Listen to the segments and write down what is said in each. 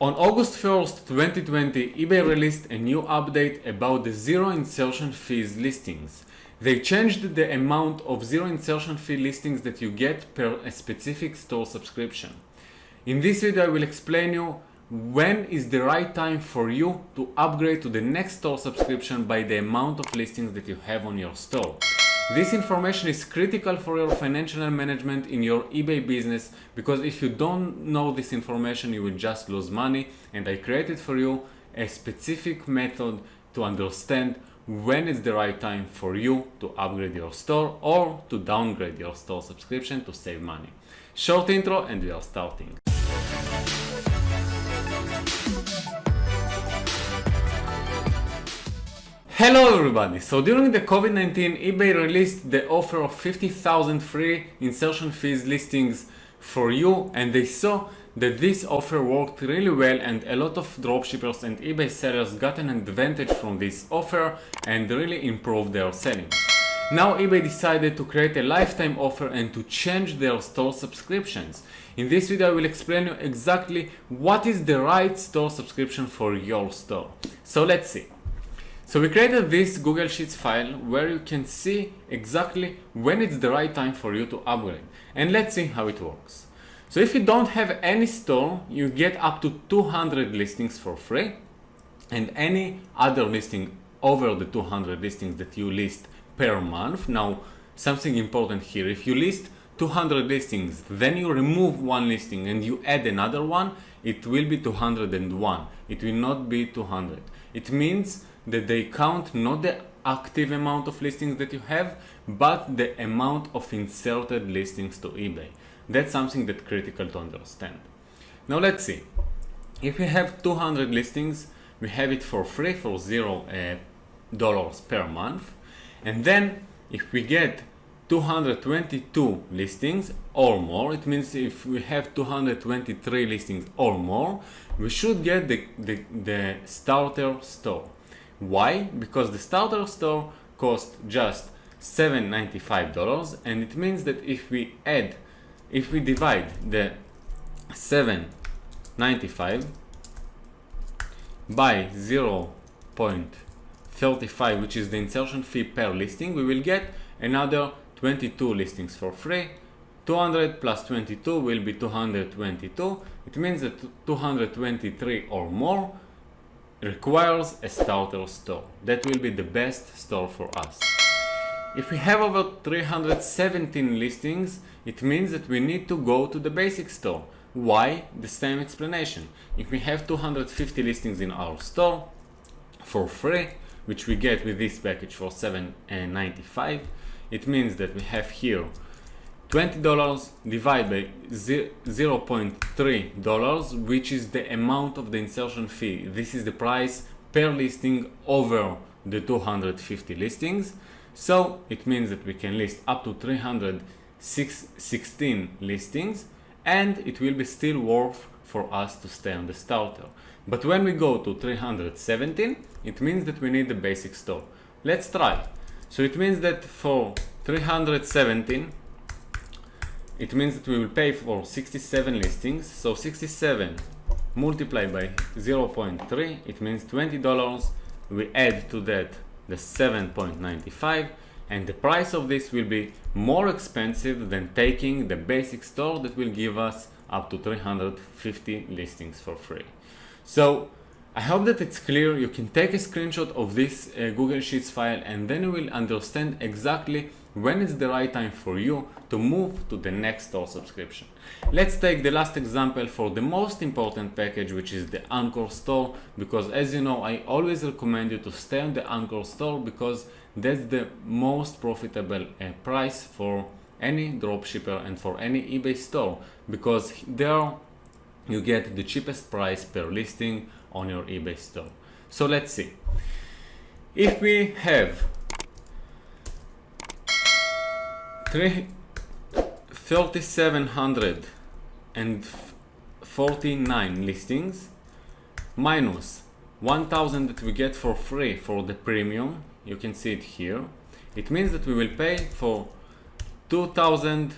On August 1st, 2020, eBay released a new update about the zero insertion fees listings. They changed the amount of zero insertion fee listings that you get per a specific store subscription. In this video I will explain you when is the right time for you to upgrade to the next store subscription by the amount of listings that you have on your store. This information is critical for your financial management in your eBay business because if you don't know this information you will just lose money and I created for you a specific method to understand when is the right time for you to upgrade your store or to downgrade your store subscription to save money. Short intro and we are starting. Hello everybody! So during the COVID-19, eBay released the offer of 50,000 free insertion fees listings for you and they saw that this offer worked really well and a lot of dropshippers and eBay sellers got an advantage from this offer and really improved their selling. Now eBay decided to create a lifetime offer and to change their store subscriptions. In this video I will explain you exactly what is the right store subscription for your store. So let's see. So we created this Google Sheets file where you can see exactly when it's the right time for you to upgrade. And let's see how it works. So if you don't have any store, you get up to 200 listings for free and any other listing over the 200 listings that you list per month. Now, something important here, if you list 200 listings, then you remove one listing and you add another one, it will be 201. It will not be 200. It means that they count not the active amount of listings that you have, but the amount of inserted listings to eBay. That's something that's critical to understand. Now let's see. If we have 200 listings, we have it for free for zero uh, dollars per month. And then if we get 222 listings or more, it means if we have 223 listings or more, we should get the, the, the starter store. Why? Because the starter store costs just $7.95 and it means that if we add, if we divide the 7.95 by 0.35 which is the insertion fee per listing, we will get another 22 listings for free 200 plus 22 will be 222 it means that 223 or more requires a starter store. That will be the best store for us. If we have over 317 listings, it means that we need to go to the basic store. Why? The same explanation. If we have 250 listings in our store for free, which we get with this package for $7.95, it means that we have here $20 divided by 0.3 dollars, which is the amount of the insertion fee. This is the price per listing over the 250 listings. So it means that we can list up to 316 listings and it will be still worth for us to stay on the starter. But when we go to 317, it means that we need the basic store. Let's try. So it means that for 317 it means that we will pay for 67 listings. So 67 multiplied by 0.3 it means $20 we add to that the 7.95 and the price of this will be more expensive than taking the basic store that will give us up to 350 listings for free. So I hope that it's clear. You can take a screenshot of this uh, Google Sheets file and then you will understand exactly when it's the right time for you to move to the next store subscription. Let's take the last example for the most important package which is the Anchor store because as you know I always recommend you to stay on the Anchor store because that's the most profitable uh, price for any dropshipper and for any eBay store because there you get the cheapest price per listing on your eBay store. So let's see. If we have 3749 listings minus 1000 that we get for free for the premium you can see it here it means that we will pay for 2000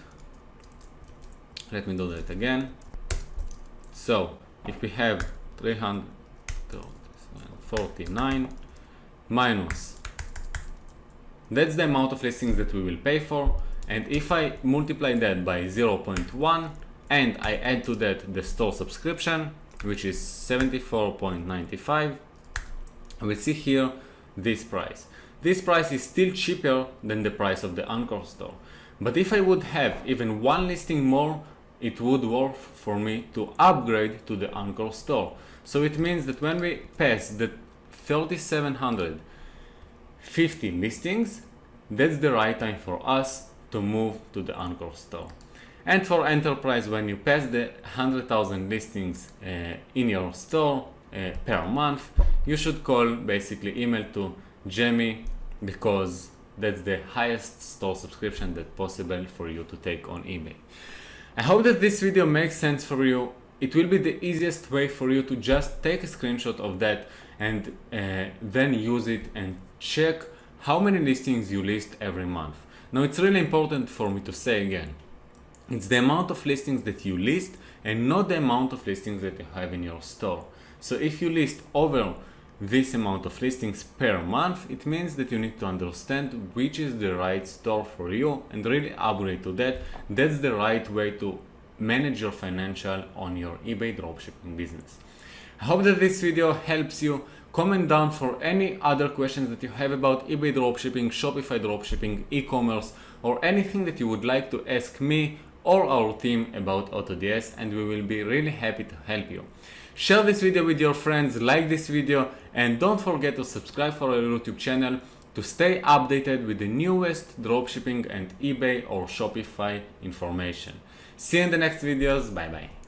let me do that again so if we have 349 minus that's the amount of listings that we will pay for. And if I multiply that by 0.1 and I add to that the store subscription which is 74.95 we see here this price. This price is still cheaper than the price of the Anchor store. But if I would have even one listing more it would work for me to upgrade to the Anchor store so it means that when we pass the 3750 listings that's the right time for us to move to the Anchor store and for enterprise, when you pass the 100,000 listings uh, in your store uh, per month, you should call basically email to Jamie because that's the highest store subscription that possible for you to take on eBay. I hope that this video makes sense for you. It will be the easiest way for you to just take a screenshot of that and uh, then use it and check how many listings you list every month. Now it's really important for me to say again, it's the amount of listings that you list and not the amount of listings that you have in your store. So if you list over this amount of listings per month, it means that you need to understand which is the right store for you and really upgrade to that. That's the right way to manage your financial on your eBay dropshipping business. I hope that this video helps you. Comment down for any other questions that you have about eBay dropshipping, Shopify dropshipping, e-commerce, or anything that you would like to ask me or our team about AutoDS and we will be really happy to help you. Share this video with your friends, like this video and don't forget to subscribe for our YouTube channel to stay updated with the newest dropshipping and eBay or Shopify information. See you in the next videos, bye bye.